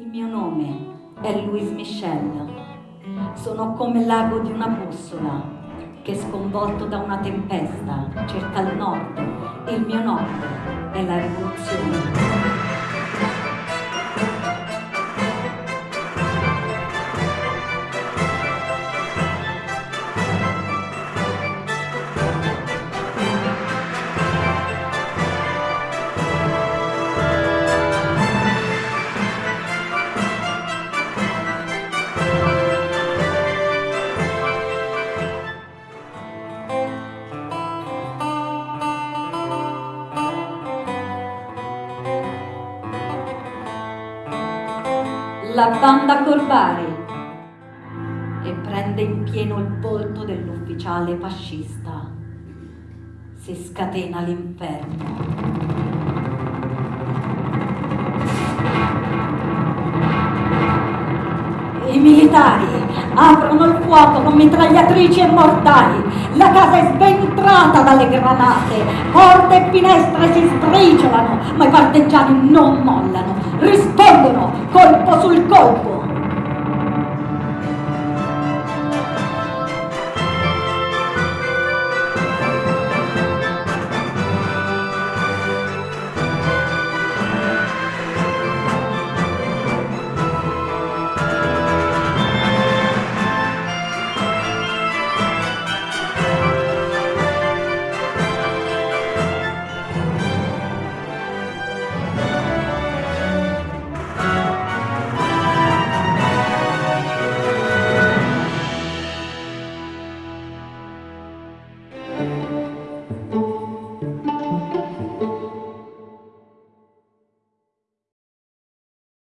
Il mio nome è Louise Michel. Sono come l'ago di una bussola che sconvolto da una tempesta cerca il nord. Il mio nord è la rivoluzione. La banda Corbari e prende in pieno il volto dell'ufficiale fascista. Si scatena l'inferno. Militari aprono il fuoco con mitragliatrici e mortali. La casa è sventrata dalle granate. Porte e finestre si sbriciolano, ma i partigiani non mollano. Rispondono colpo sul colpo.